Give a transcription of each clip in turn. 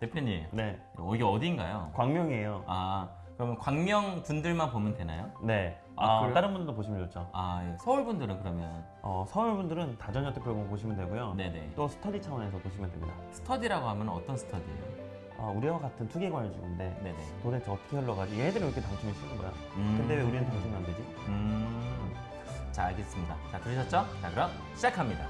대표님 네, 여기 어디인가요? 광명이에요. 아 그러면 광명 분들만 보면 되나요? 네. 아, 아? 다른 분들도 보시면 좋죠. 아 예. 서울 분들은 그러면 어, 서울 분들은 다전여특별공 보시면 되고요. 네네 또 스터디 차원에서 보시면 됩니다. 스터디라고 하면 어떤 스터디예요? 아, 우리와 같은 투기과일지구인데 네네 도대체 어떻게 흘러가지? 얘들은 왜 이렇게 당첨이 쉬운 거야? 음. 근데 왜 우리는 당첨이 안 되지? 음. 자 알겠습니다. 자 들으셨죠? 자 그럼 시작합니다.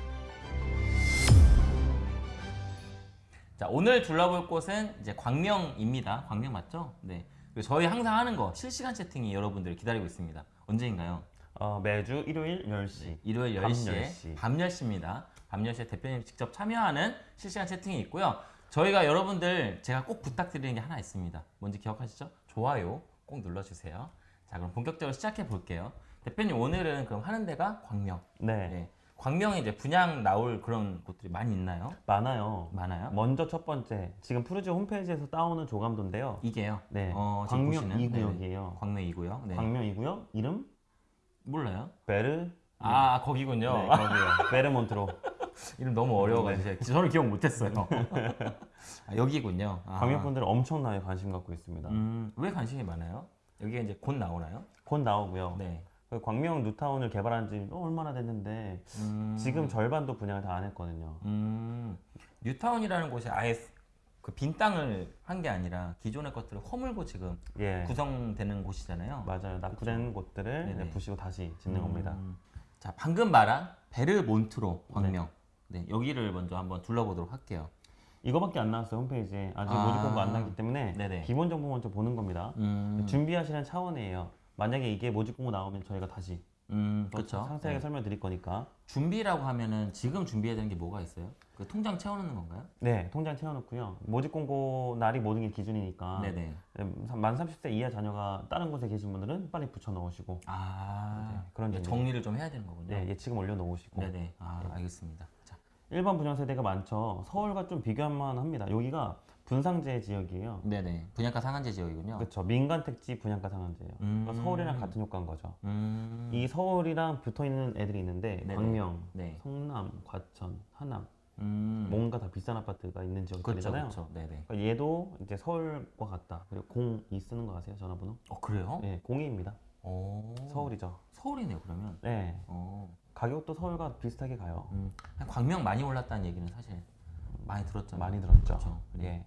자 오늘 둘러볼 곳은 이제 광명입니다. 광명 맞죠? 네. 저희 항상 하는 거 실시간 채팅이 여러분들 기다리고 있습니다. 언제인가요? 어, 매주 일요일 10시. 일요일 밤 10시에 10시. 밤 10시 입니다. 밤 10시에 대표님 직접 참여하는 실시간 채팅이 있고요. 저희가 여러분들 제가 꼭 부탁드리는 게 하나 있습니다. 뭔지 기억하시죠? 좋아요 꼭 눌러주세요. 자 그럼 본격적으로 시작해 볼게요. 대표님 오늘은 그럼 하는 데가 광명. 네. 네. 광명에 이제 분양 나올 그런 곳들이 많이 있나요? 많아요. 많아요? 먼저 첫 번째, 지금 푸르지 홈페이지에서 따오는 조감도인데요. 이게요. 네. 어, 광명 보시는? 2구역이에요. 네네. 광명 2구역. 네. 광명 2구역 이름 몰라요? 베르 아 거기군요. 네, 거기요. 베르몬트로. 이름 너무 어려워가지고 저는 기억 못했어요. 아, 여기군요. 아. 광명 분들은 엄청나게 관심 갖고 있습니다. 음, 왜 관심이 많아요? 여기가 이제 곧 나오나요? 곧 나오고요. 네. 그 광명 뉴타운을 개발한 지 어, 얼마나 됐는데 음, 지금 절반도 분양을 다 안 했거든요. 음, 뉴타운이라는 곳이 아예 그 빈 땅을 한 게 아니라 기존의 것들을 허물고 지금 예, 구성되는 곳이잖아요. 맞아요. 낙후된 곳들을 네네. 네, 부시고 다시 짓는 겁니다. 음, 자, 방금 말한 베르몬트로 광명. 네. 여기를 먼저 한번 둘러보도록 할게요. 이거밖에 안 나왔어요 홈페이지에 아직 아. 모집 공고 안 나기 때문에 네네. 기본 정보 먼저 보는 겁니다. 음, 준비하시는 차원이에요. 만약에 이게 모집 공고 나오면 저희가 다시 음, 또 그렇죠. 상세하게 설명드릴 거니까 준비라고 하면은 지금 준비해야 되는 게 뭐가 있어요? 그 통장 채워놓는 건가요? 네 통장 채워놓고요. 모집 공고 날이 모든 게 기준이니까 네네. 만 30세 이하 자녀가 다른 곳에 계신 분들은 빨리 붙여 넣으시고 아, 네, 그런 이게 준비. 정리를 좀 해야 되는 거군요. 네, 예치금 올려 놓으시고 네네. 아, 알겠습니다. 자, 일반 분양 세대가 많죠. 서울과 좀 비교할 만 합니다. 여기가 분상제 지역이에요. 네네. 분양가 상한제 지역이군요. 그렇죠. 민간 택지 분양가 상한제예요. 음. 그러니까 서울이랑 같은 효과인 거죠. 음, 이 서울이랑 붙어 있는 애들이 있는데 네네. 광명, 네. 성남, 과천, 하남 음, 뭔가 다 비싼 아파트가 있는 그렇죠, 지역들이잖아요. 그렇죠. 네네. 그러니까 얘도 이제 서울과 같다. 그리고 02 쓰는 거 아세요? 전화번호? 어, 그래요? 네, 02입니다. 오, 서울이죠. 서울이네요, 그러면. 네, 어, 가격도 서울과 비슷하게 가요. 음, 광명 많이 올랐다는 얘기는 사실 많이 들었잖아요. 많이 들었죠. 그렇죠. 예.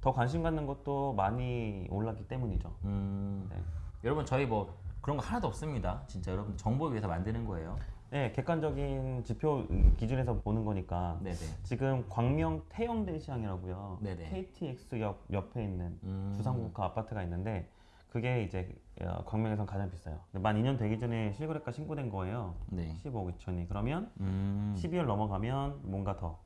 더 관심 갖는 것도 많이 올랐기 때문이죠. 음, 네. 여러분 저희 뭐 그런 거 하나도 없습니다. 진짜 여러분 정보 위해서 만드는 거예요. 네, 객관적인 지표 기준에서 보는 거니까 네네. 지금 광명 태영대 시장이라고요. 네네. KTX역 옆에 있는 음, 주상국가 아파트가 있는데 그게 이제 어, 광명에선 가장 비싸요. 만 2년 되기 전에 실거래가 신고된 거예요. 네. 15억 2천이. 그러면 음, 12월 넘어가면 뭔가 더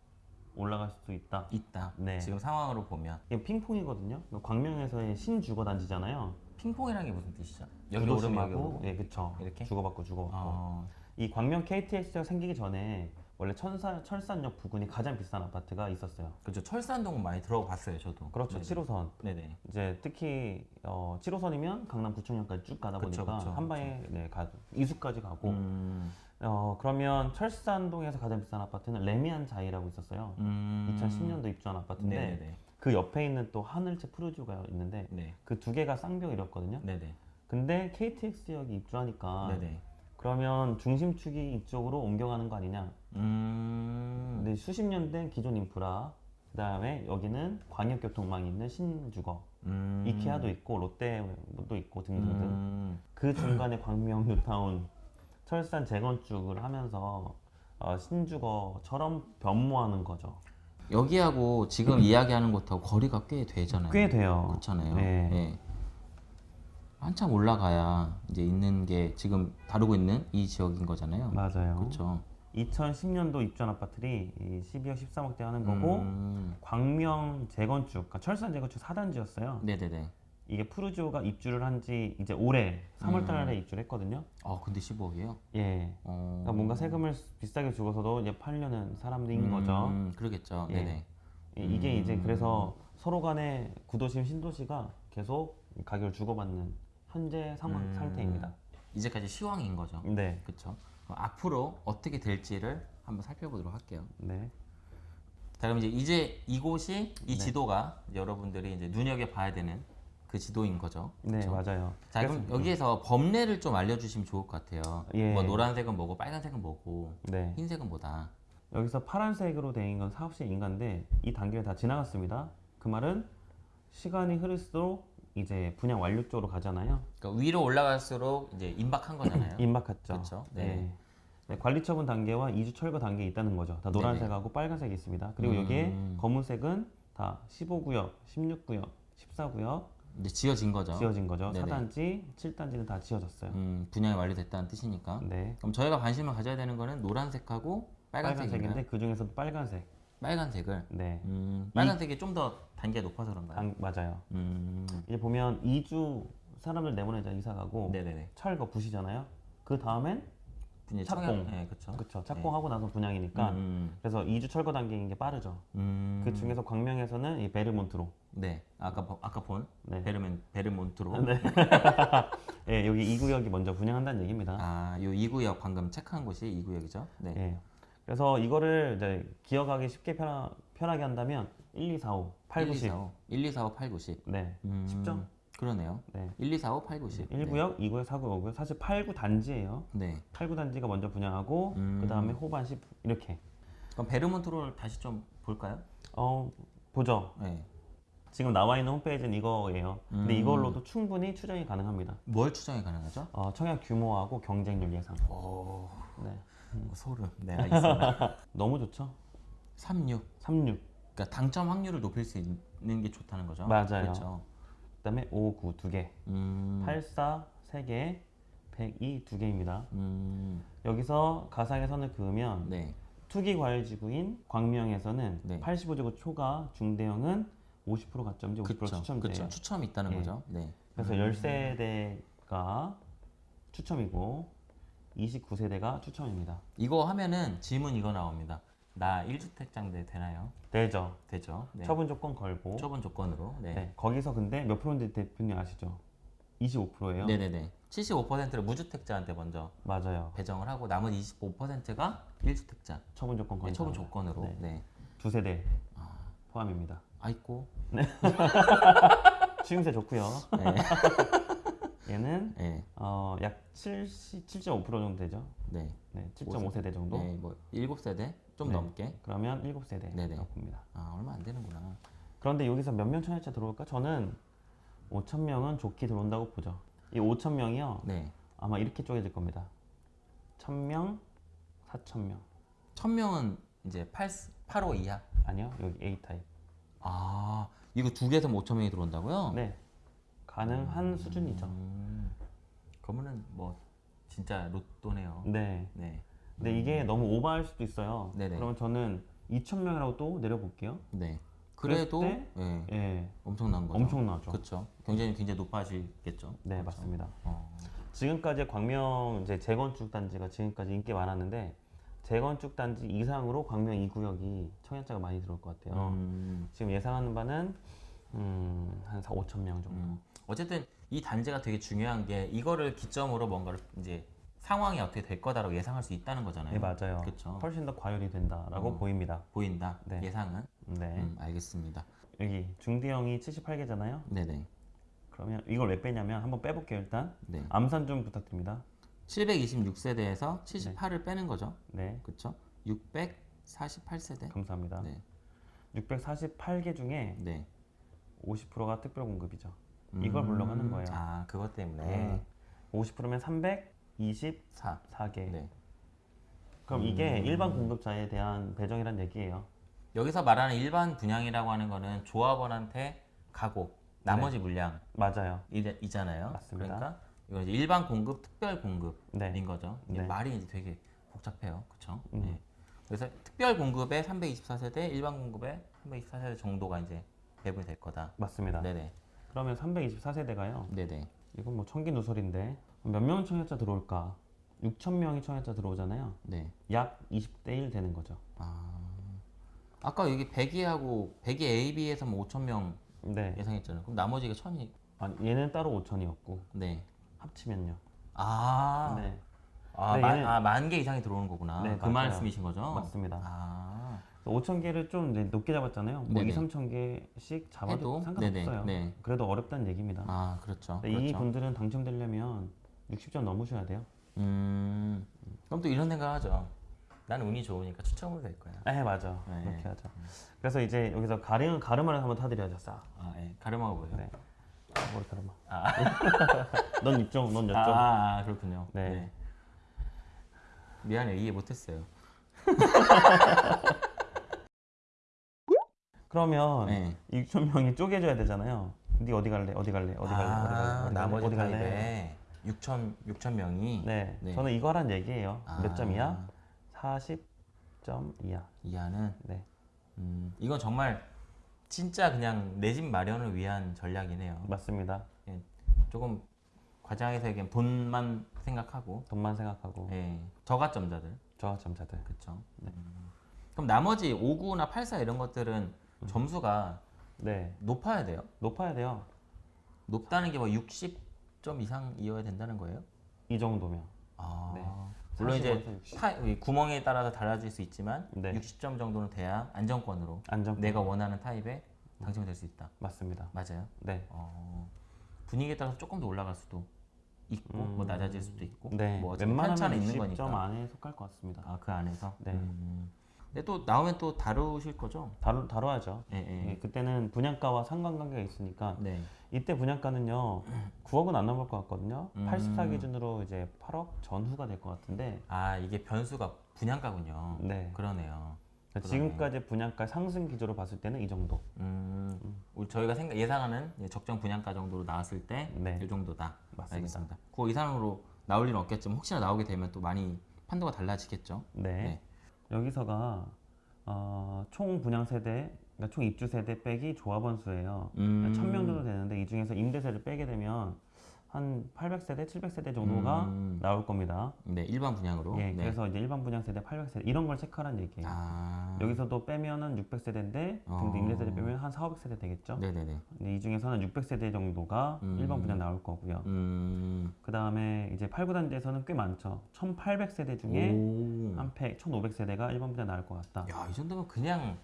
올라갈 수도 있다. 있다. 네. 지금 상황으로 보면 이게 핑퐁이거든요. 광명에서의 신주거 단지잖아요. 핑퐁이라는 게 무슨 뜻이죠? 여기 오르면 여기 구도심하고, 오르고. 예, 그쵸. 이렇게? 주고받고 주고받고. 어, 이 광명 KTX가 생기기 전에 원래 천사, 철산역 부근이 가장 비싼 아파트가 있었어요. 그렇죠. 철산동은 많이 들어봤어요, 저도. 그렇죠. 네네. 7호선. 네네. 이제 특히 어, 7호선이면 강남 구청역까지 쭉 가다 그쵸, 보니까 그쵸, 한 방에 네, 가, 이수까지 가고 음, 어, 그러면 철산동에서 가장 비싼 아파트는 레미안 자이라고 있었어요. 음, 2010년도 입주한 아파트인데 네네네. 그 옆에 있는 또 하늘채 푸르주가 있는데 네. 그두 개가 쌍벽이었거든요. 네네. 근데 KTX역이 입주하니까 네네. 그러면 중심축이 이쪽으로 옮겨가는 거 아니냐? 음, 근데 수십 년 된 기존 인프라 그 다음에 여기는 광역교통망이 있는 신주거 음, 이케아도 있고 롯데도 있고 등등등 음, 그 중간에 광명 뉴타운 철산 재건축을 하면서 어, 신주거처럼 변모하는 거죠. 여기하고 지금 이야기하는 곳하고 거리가 꽤 되잖아요. 꽤 돼요. 그렇잖아요. 네. 예. 한참 올라가야 이제 있는 게 지금 다루고 있는 이 지역인 거잖아요. 맞아요. 그렇죠. 2010년도 입주한 아파트들이 이 12억 13억대 하는 거고 음, 광명 재건축, 그러니까 철산 재건축 4단지였어요. 네네네. 이게 푸르지오가 입주를 한 지 이제 올해 3월 달에 입주를 했거든요. 아 근데 15억이에요? 예. 어... 그러니까 뭔가 세금을 비싸게 주고서도 이제 팔려는 사람들인 거죠. 음, 그러겠죠. 예. 네네. 이- 이게 이제 음. 그래서 서로 간에 구도심 신도시가 계속 가격을 주고받는 현재 상황 음. 상태입니다. 이제까지 시황인 거죠. 네. 그렇죠. 앞으로 어떻게 될지를 한번 살펴보도록 할게요. 네. 자 그럼 이제 이제 이곳이 이 네. 지도가 여러분들이 이제 눈여겨 봐야 되는 그 지도인 거죠. 네, 그쵸? 맞아요. 자 그럼 그래서- 여기에서 법례를 좀 알려주시면 좋을 것 같아요. 예. 뭐 노란색은 뭐고 빨간색은 뭐고 네. 흰색은 뭐다. 여기서 파란색으로 된 건 사업시 인가인데 이 단계를 다 지나갔습니다. 그 말은 시간이 흐를수록 이제 분양 완료 쪽으로 가잖아요. 그러니까 위로 올라갈수록 이제 임박한 거잖아요. 임박했죠. 그쵸. 네. 네. 네, 관리 처분 단계와 이주 철거 단계에 있다는 거죠. 다 노란색하고 빨간색이 있습니다. 그리고 여기에 음. 검은색은 다 15구역, 16구역, 14구역 이제 지어진 거죠. 지어진 거죠. 네네. 4단지, 7단지는 다 지어졌어요. 음, 분양이 완료됐다는 뜻이니까. 네. 그럼 저희가 관심을 가져야 되는 거는 노란색하고? 빨간색인데 그 중에서도 빨간색. 빨간색을. 네. 음, 빨간색이 좀 더 단계가 높아서 그런가요? 당- 맞아요. 음, 이제 보면 2주 사람들 내보내자 이사 가고 네네네. 철거 부시잖아요. 그 다음엔 이제 착공. 네, 그렇죠. 그쵸 착공하고 나서 분양이니까 음, 그래서 2주 철거 단계인 게 빠르죠. 음, 그 중에서 광명에서는 이 베르몬트로 네, 아까 보- 아까 본 네. 베르멘 베르몬트로. 네. 예, 여기 이 구역이 먼저 분양한다는 얘기입니다. 아, 요 2구역 방금 체크한 곳이 2구역이죠. 네. 예. 그래서 이거를 이제 기억하기 쉽게 편하, 편하게 한다면 1, 2, 4, 5, 8, 9, 10. 1, 2, 4, 5, 8, 9, 10. 네. 음, 쉽죠? 그러네요. 네. 1, 2, 4, 5, 8, 9, 10. 1구역, 2구역, 4구역, 5구역. 사실 8, 9 단지예요. 네. 8, 9 단지가 먼저 분양하고 음. 그 다음에 호반 10 이렇게. 그럼 베르몬트로를 다시 좀 볼까요? 어, 보죠. 네. 지금 나와 있는 홈페이지는 이거예요. 근데 음. 이걸로도 충분히 추정이 가능합니다. 뭘 추정이 가능하죠? 어, 청약 규모하고 경쟁률 예상. 오, 네. 소름. 네, 알겠습니다. 너무 좋죠? 36. 36. 그러니까 당첨 확률을 높일 수 있는 게 좋다는 거죠. 맞아요. 그렇죠. 그 다음에 5, 9두 개. 음, 8, 4세 개. 102두 개입니다. 음, 여기서 가상의 선을 그으면 네. 투기 과열 지구인 광명에서는 네. 85제곱 초과 중대형은 50% 가점제, 50% 그렇죠. 추첨제예요. 그렇죠. 추첨이 있다는 예. 거죠. 네. 그래서 10세대가 추첨이고 29세대가 추첨입니다. 이거 하면은 질문 이거 나옵니다. 나 1주택자인데 되나요? 되죠. 되죠. 네. 처분 조건 걸고. 처분 조건으로. 네. 네. 거기서 근데 몇 프로인지 대표님 아시죠? 25%예요. 네네네. 75%를 무주택자한테 먼저 맞아요. 배정을 하고 나머지 25%가 1주택자. 처분 조건 네, 건 처분 조건으로. 네. 네. 두 세대 포함입니다. 아이고. 추임새 좋고요. 네. 얘는 네. 어, 약 70, 7.5% 정도 되죠. 네. 네, 7.5세대 정도. 네. 뭐 7세대 좀 네. 넘게. 그러면 7세대 네네. 봅니다. 아, 얼마 안 되는구나. 그런데 여기서 몇 명 청약자 들어올까? 저는 5천 명은 좋게 들어온다고 보죠. 이 5천 명이요. 네. 아마 이렇게 쪼개질 겁니다. 1,000명, 4,000명. 1000명은 이제 8 85 이하. 아니요, 여기 A 타입. 아, 이거 두 개에서 5천 명이 들어온다고요? 네, 가능한 수준이죠. 음, 그러면은 뭐 진짜 로또네요. 네. 네. 근데 이게 너무 오버할 수도 있어요. 네네. 그러면 저는 2,000명이라고 또 내려볼게요. 네. 그래도 예, 예, 엄청난 거죠. 엄청나죠. 그렇죠. 경쟁이 굉장히 높아지겠죠. 네, 그렇죠. 맞습니다. 어. 지금까지 광명 이제 재건축 단지가 지금까지 인기 많았는데 재건축 단지 이상으로 광명 2구역이 청약자가 많이 들어올 것 같아요. 음, 지금 예상하는 바는 음, 한 4, 5천 명 정도. 음. 어쨌든 이 단지가 되게 중요한 게 이거를 기점으로 뭔가를 이제 상황이 어떻게 될 거다라고 예상할 수 있다는 거잖아요. 네, 맞아요. 그렇죠. 훨씬 더 과열이 된다라고 음, 보입니다. 보인다. 네. 예상은. 네. 음, 알겠습니다. 여기 중대형이 78개잖아요. 네네. 그러면 이걸 왜 빼냐면 한번 빼볼게요 일단. 네. 암산 좀 부탁드립니다. 726세대에서 78을 네. 빼는 거죠. 네. 그렇죠. 648세대. 감사합니다. 네. 648개 중에 네. 50%가 특별 공급이죠. 음, 이걸 물러가는 거예요. 아, 그것 때문에. 네. 50%면 300, 24. 4개. 네. 그럼 이게 음. 일반 공급자에 대한 배정이란 얘기예요. 여기서 말하는 일반 분양이라고 하는 거는 조합원한테 가고 나머지 네. 물량 맞아요. 이잖아요. 맞습니다. 그러니까 이건 일반 공급, 특별 공급인 네. 거죠. 네. 말이 이제 되게 복잡해요. 그렇죠? 음. 네. 그래서 특별 공급의 324세대, 일반 공급의 324세대 정도가 이제 배분이 될 거다. 맞습니다. 네네. 그러면 324세대가요. 네네. 이건 뭐 천기 누설인데 몇명 청약자 들어올까? 6천 명이 청약자 들어오잖아요. 네. 약 20대 1 되는 거죠. 아. 아까 여기 100이하고 100이 AB에서 뭐 5천 명 네. 예상했잖아요. 그럼 나머지가 1000이 아, 얘는 따로 5천이었고 네. 합치면요. 아. 네. 아, 네, 만, 얘는- 아, 만 개 이상이 들어오는 거구나. 네, 그 맞아요. 말씀이신 거죠? 맞습니다. 아. 5천 개를 좀 높게 잡았잖아요. 뭐 네네. 2, 3천 개씩 잡아도 해도? 상관없어요. 네네, 네. 그래도 어렵다는 얘기입니다. 아 그렇죠. 근데 이 그렇죠. 분들은 당첨되려면 60점 넘으셔야 돼요. 음 그럼 또 이런 생각하죠. 난 운이 좋으니까 추첨으로 될 거야. 네 맞아. 네. 그렇게 하죠. 그래서 이제 여기서 가르 가르마를 한번 타드려야죠. 싹. 아 예. 가르마가 뭐예요? 네. 머리 가르마. 아, 넌 이쪽, 넌 아, 이쪽. 아, 아, 그렇군요. 네. 미안해 이해 못했어요. 그러면 네. 6천 명이 쪼개져야 되잖아요. 네 어디 갈래? 어디 갈래? 어디 갈래? 어디 갈래? 아, 어디 갈래? 어디 갈래? 타입에 6천 6천 명이 네. 네. 저는 이거 하라는 얘기예요. 아, 몇 점이야? 40점 이하. 이하는 네. 음, 이건 정말 진짜 그냥 내 집 마련을 위한 전략이네요. 맞습니다. 조금 과장해서 얘기하면 돈만 생각하고 돈만 생각하고 예, 저가점자들 저하점자들. 그렇죠. 그럼 나머지 59나 84 이런 것들은 점수가 네. 높아야 돼요. 높아야 돼요. 높다는 게 뭐 60 점 이상이어야 된다는 거예요? 이 정도면. 아, 네. 물론 이제 45에서 60. 타, 이 구멍에 따라서 달라질 수 있지만 네. 60점 정도는 돼야 안정권으로 안정. 내가 원하는 타입에 당첨이 될수 있다. 맞습니다. 맞아요. 네. 어, 분위기에 따라서 조금 더 올라갈 수도 있고 뭐 낮아질 수도 있고 네. 뭐 웬만하면 있는 60점 거니까. 안에 속할 것 같습니다. 아그 안에서. 네. 음. 근데 또 나오면 또 다루실 거죠? 다루, 다뤄야죠. 예, 예. 예, 그때는 분양가와 상관관계가 있으니까 네. 이때 분양가는요 9억은 안 넘을 것 같거든요. 음. 84 기준으로 이제 8억 전후가 될 것 같은데 아 이게 변수가 분양가군요. 네. 그러네요. 그러네. 지금까지 분양가 상승 기조로 봤을 때는 이 정도. 음, 우리 저희가 생각 예상하는 적정 분양가 정도로 나왔을 때이 네. 정도다. 맞습니다. 알겠습니다. 그거 이상으로 나올 일은 없겠지만 혹시나 나오게 되면 또 많이 판도가 달라지겠죠. 네. 네. 여기서가 어, 총 분양 세대, 그러니까 총 입주 세대 빼기 조합원 수예요. 음. 1000명 정도 되는데 이 중에서 임대세를 빼게 되면 한 800세대, 700세대 정도가 음. 나올 겁니다. 네, 일반 분양으로. 예, 네. 그래서 이제 일반 분양 세대 800세대 이런 걸 체크하라는 얘기예요. 아. 여기서도 빼면은 600세대인데 어. 근데 임대세대 빼면 한 4, 500세대 되겠죠. 네네네. 근데 이 중에서는 600세대 정도가 음. 일반 분양 나올 거고요. 음. 그 다음에 이제 8, 9단지에서는 꽤 많죠. 1800세대 중에 오. 한 100, 1500세대가 일반 분양 나올 것 같다. 야, 이 정도면 그냥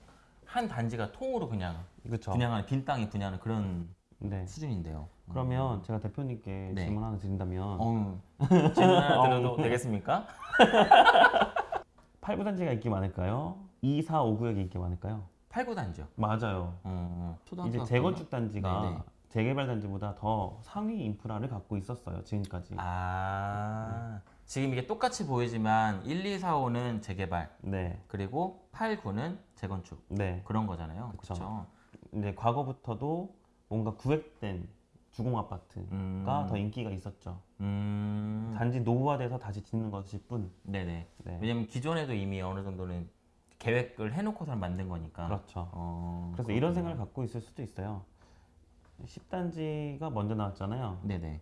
한 단지가 통으로 그냥 그렇죠. 분양하는 빈 땅에 분양하는 그런 네. 수준인데요. 그러면 제가 대표님께 네. 질문 하나 드린다면 어. 질문 하나 드려도 되겠습니까? 8, 9단지가 인기 많을까요? 2, 4, 5 구역이 인기 많을까요? 8, 9단지요. 맞아요. 어. 초등학교 이제 재건축 단지가 네네. 재개발 단지보다 더 상위 인프라를 갖고 있었어요. 지금까지. 아. 지금 이게 똑같이 보이지만 1, 2, 4, 5는 재개발 네. 그리고 8, 9는 재건축 네. 그런 거잖아요. 그렇죠. 이제 과거부터도 뭔가 구획된 주공 아파트가 음. 더 인기가 있었죠. 음. 단지 노후화돼서 다시 짓는 것일 뿐. 네네. 네. 왜냐면 기존에도 이미 어느 정도는 계획을 해놓고서 만든 거니까. 그렇죠. 어, 그래서 이런 생각을 갖고 있을 수도 있어요. 10단지가 먼저 나왔잖아요. 네네.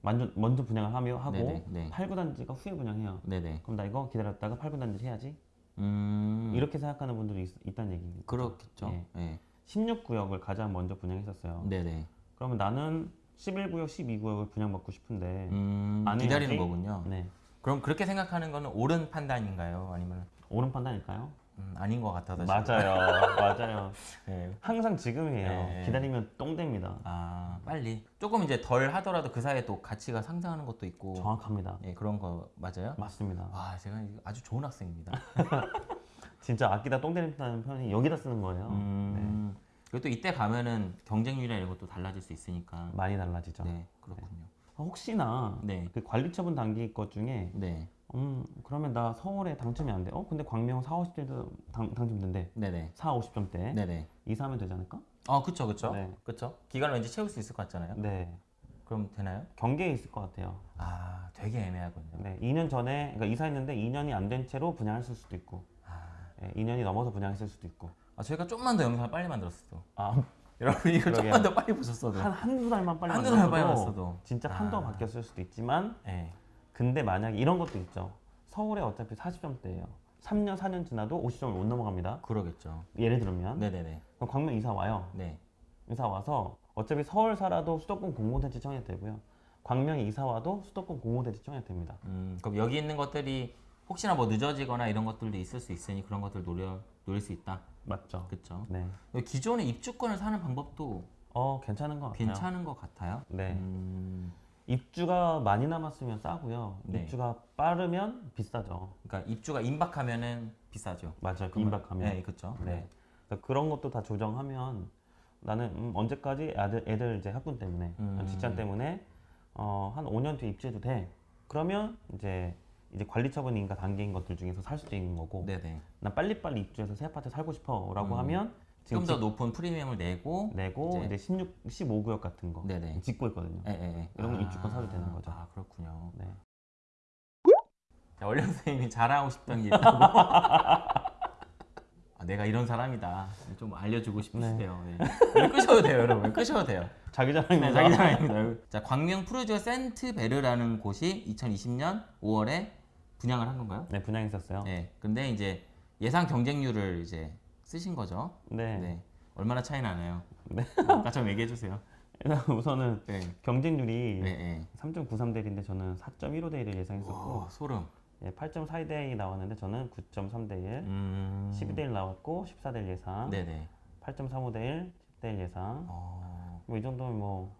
먼저, 먼저 분양을 하며 하고 네네, 네. 8, 9단지가 후에 분양해요. 네네. 그럼 나 이거 기다렸다가 8, 9단지 해야지. 음. 이렇게 생각하는 분들이 있, 다는 얘기입니다. 그렇겠죠. 예. 네. 16구역을 가장 먼저 분양했었어요. 네네. 그러면 나는 11구역, 12구역을 분양받고 싶은데 음, 안 기다리는 해야지? 거군요. 네. 그럼 그렇게 생각하는 거는 옳은 판단인가요? 아니면 옳은 판단일까요? 음, 아닌 것 같아서. 맞아요. 맞아요. 네. 항상 지금이에요. 네. 기다리면 똥 됩니다. 아 빨리. 조금 이제 덜 하더라도 그 사이에 또 가치가 상승하는 것도 있고. 정확합니다. 네, 그런 거 맞아요? 맞습니다. 와 제가 이거 아주 좋은 학생입니다. 진짜 아끼다 똥 되는다는 표현이 여기다 쓰는 거예요. 음. 그리고 또 이때 가면은 경쟁률이나 이런 것도 달라질 수 있으니까. 많이 달라지죠. 네, 그렇군요. 혹시나 네, 그 관리처분 단기 것 중에 네, 음 그러면 나 서울에 당첨이 안 돼. 어 근데 광명 4, 50점도 당, 당첨된대. 네, 네, 4, 50점대. 네, 네. 이사하면 되지 않을까? 어, 그쵸, 그쵸, 네. 그쵸. 기간을 왠지 채울 수 있을 것 같잖아요. 네. 그럼 되나요? 경계에 있을 것 같아요. 아, 되게 애매하군요. 네. 2년 전에 그러니까 이사했는데 2년이 안 된 채로 분양했을 수도 있고. 네, 2년이 넘어서 분양했을 수도 있고. 아, 저희가 좀만 더 영상을 빨리 만들었어도. 아, 여러분 이거 그러게요. 좀만 더 빨리 보셨어도. 한 한두 달만 빨리 한두 빨리 만들어도 왔어도. 진짜 아. 판도가 바뀌었을 수도 있지만 네. 근데 만약에 이런 것도 있죠. 서울에 어차피 40점대예요. 3년, 4년 지나도 50점을 못 넘어갑니다. 그러겠죠. 예를 들면 네네네. 그럼 광명 이사 와요. 네. 이사 와서 어차피 서울 살아도 수도권 공모대지 청약 되고요. 광명에 이사 와도 수도권 공모대지 청약 됩니다. 음, 그럼 여기 있는 것들이 혹시나 뭐 늦어지거나 이런 것들도 있을 수 있으니 그런 것들 노려 노릴 수 있다. 맞죠. 그렇죠. 네. 기존의 입주권을 사는 방법도 어 괜찮은 것 같아요. 괜찮은 것 같아요. 네. 음, 입주가 많이 남았으면 싸고요. 네. 입주가 빠르면 비싸죠. 그러니까 입주가 임박하면은 비싸죠. 맞아요. 그러면- 임박하면. 네, 그렇죠. 네. 그래서 그런 것도 다 조정하면 나는 음, 언제까지 애들, 애들 이제 학군 때문에 음. 직장 때문에 어, 한 5년 뒤에 입주해도 돼. 그러면 이제 이제 관리 처분인가 단계인 것들 중에서 살 수도 있는 거고 네, 네. 난 빨리빨리 입주해서 새 아파트 살고 싶어 라고 음. 하면 지금 좀 더 높은 프리미엄을 내고 내고 이제- 이제, 16, 15구역 같은 거 네네. 짓고 있거든요. 예, 예, 예. 이런 거 입주권 사도 되는 거죠. 아, 그렇군요. 네. 자, 원래 선생님이 자랑하고 싶던 게 있다고. 아, 내가 이런 사람이다. 좀 알려주고 싶으시대요. 네. 네, 끄셔도 돼요, 여러분. 끄셔도 돼요. 자기 자랑입니다. 네, 자기 자랑입니다. 자, 광명 푸르지오 센트베르라는 곳이 2020년 5월에 분양을 한 건가요? 네, 분양했었어요. 네. 근데 이제 예상 경쟁률을 이제 쓰신 거죠. 네. 네. 얼마나 차이 나나요? 네. 아까 좀 얘기해 주세요. 우선은 네. 경쟁률이 네, 네. 3.93 대 1인데 저는 4.15 대 1을 예상했었고 오, 소름. 예, 8.42대 1이 나왔는데 저는 9.3 대 1, 음. 12 대 1 나왔고 14 대 1 예상, 네네. 8.35 대 1, 10 대 1 예상. 어. 뭐이 정도면 뭐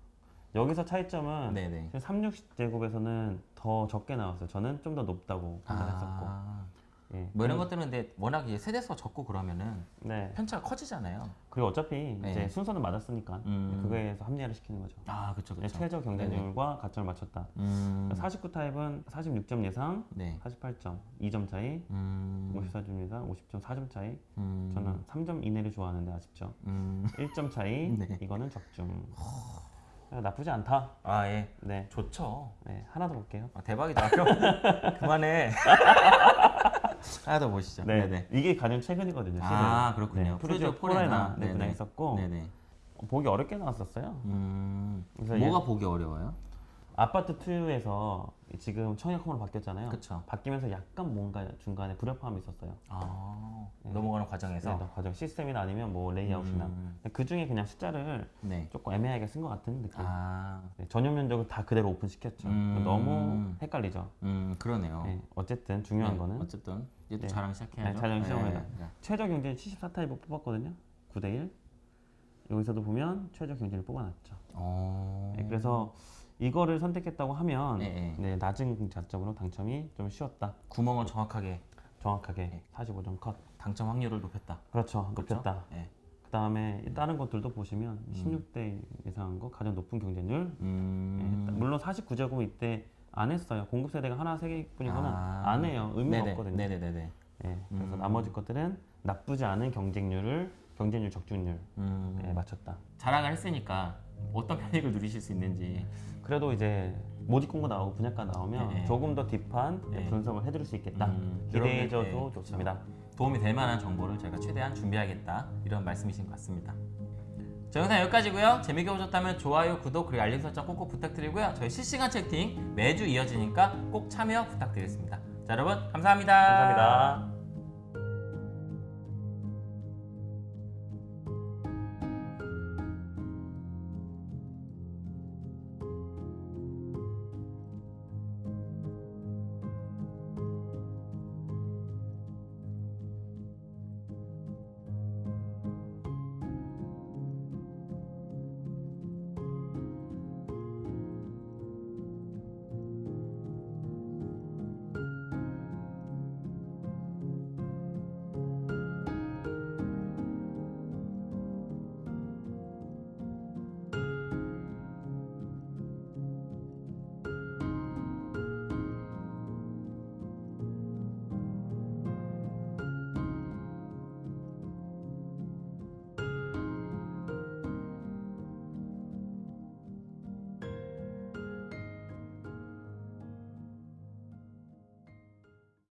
여기서 차이점은 네네. 36제곱에서는 더 적게 나왔어요. 저는 좀 더 높다고 판단했었고. 아. 예. 뭐 이런 것들은 근데 워낙 이제 세대수가 적고 그러면은 네. 편차가 커지잖아요. 그리고 어차피 네. 이제 순서는 맞았으니까 음. 그거에서 합리화를 시키는 거죠. 아, 그렇죠, 네, 그렇죠. 최저 경쟁률과 가점을 맞췄다. 음. 49 타입은 46점 예상, 네. 48점, 2점 차이, 음. 54점 예상, 50점 4점 차이. 음. 저는 3점 이내를 좋아하는데 아쉽죠. 음. 1점 차이, 네. 이거는 적중. 아, 나쁘지 않다. 아, 예. 네, 좋죠. 네 하나 더 볼게요. 아, 대박이다. 그만해. 하나 더 보시죠. 네, 네네. 이게 가장 최근이거든요. 아, 그렇군요. 네, 푸르지오 푸르지오 포레나 네, 네네. 분양했었고 네네. 어, 보기 어렵게 나왔었어요. 음. 뭐가 보기 어려워요? 아파트투유에서 지금 청약홈으로 바뀌었잖아요. 그쵸. 바뀌면서 약간 뭔가 중간에 불협화음이 있었어요. 아. 넘어가는 과정에서. 네, 과정 시스템이나 아니면 뭐 레이아웃이나 음. 그 중에 그냥 숫자를 네. 조금 애매하게 쓴 것 같은 느낌. 아. 네, 전용 면적을 다 그대로 오픈시켰죠. 음. 너무 헷갈리죠. 음, 그러네요. 네, 어쨌든 중요한 네, 거는 어쨌든 이제 또 네. 자랑 시작해야죠. 네, 자랑 시작합니다. 네. 최저 경쟁 74타입을 뽑았거든요. 9대 1. 여기서도 보면 최저 경쟁을 뽑아놨죠. 어. 네, 그래서 이거를 선택했다고 하면 네, 네, 낮은 자점으로 당첨이 좀 쉬웠다. 구멍을 정확하게 정확하게 네. 45점 컷. 당첨 확률을 높였다. 그렇죠. 그렇죠? 높였다. 네. 그 다음에 다른 것들도 보시면 16대 예상한 거 가장 높은 경쟁률. 음. 네, 물론 49제곱 이때 안 했어요. 공급 세대가 하나 세 개뿐이거나 아. 안 해요. 의미가 네네. 없거든요. 네네네네. 네, 그래서 음. 나머지 것들은 나쁘지 않은 경쟁률을 경쟁률 적중률 음. 네, 맞췄다. 자랑을 했으니까 어떤 편익을 누리실 수 있는지. 그래도 이제 모집 공고 나오고 분양가 나오면 네. 조금 더 딥한 네. 분석을 해드릴 수 있겠다. 음, 기대해줘도 네, 좋습니다. 도움이 될 만한 정보를 저희가 최대한 준비하겠다 이런 말씀이신 것 같습니다. 저 영상 여기까지고요. 재밌게 보셨다면 좋아요, 구독 그리고 알림 설정 꼭꼭 부탁드리고요. 저희 실시간 채팅 매주 이어지니까 꼭 참여 부탁드리겠습니다. 자 여러분 감사합니다. 감사합니다.